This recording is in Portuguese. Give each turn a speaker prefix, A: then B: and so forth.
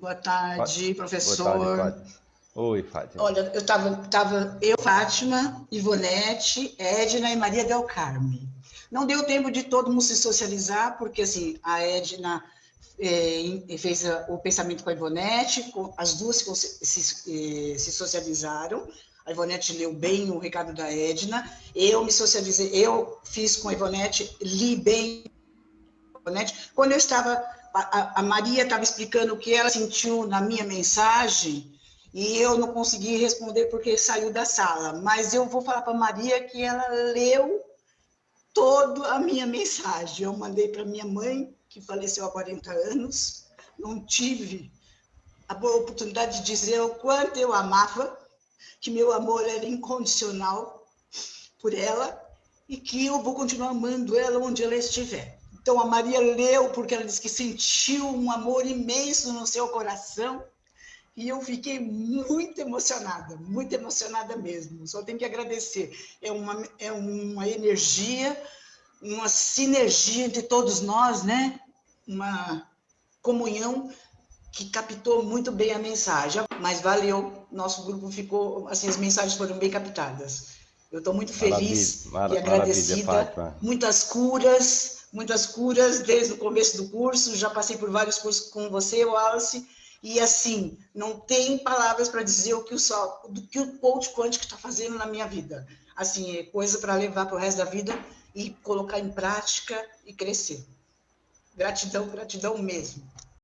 A: Boa tarde, professor.
B: Boa tarde, Fátima. Oi, Fátima.
A: Olha, eu estava tava eu, Fátima, Ivonete, Edna e Maria Del Carme. Não deu tempo de todo mundo se socializar, porque assim, a Edna é, fez o pensamento com a Ivonete, as duas se, se, eh, se socializaram, a Ivonete leu bem o recado da Edna, eu me socializei, eu fiz com a Ivonete, li bem a Ivonete. Quando eu estava, a, Maria estava explicando o que ela sentiu na minha mensagem, e eu não consegui responder porque saiu da sala, mas eu vou falar para Maria que ela leu toda a minha mensagem. Eu mandei para minha mãe, que faleceu há 40 anos, não tive a oportunidade de dizer o quanto eu amava, que meu amor era incondicional por ela e que eu vou continuar amando ela onde ela estiver. Então a Maria leu porque ela disse que sentiu um amor imenso no seu coração e eu fiquei muito emocionada, muito emocionada mesmo. Só tenho que agradecer. É uma, é uma energia, uma sinergia entre todos nós, né? Uma comunhão que captou muito bem a mensagem. Mas valeu, nosso grupo ficou, assim, as mensagens foram bem captadas. Eu estou muito feliz maravilha, e agradecida. Muitas curas, muitas curas desde o começo do curso. Já passei por vários cursos com você, Wallace e assim, não tem palavras para dizer o que o sol, do que o coach quântico está fazendo na minha vida. Assim, é coisa para levar para o resto da vida e colocar em prática e crescer. Gratidão, gratidão mesmo.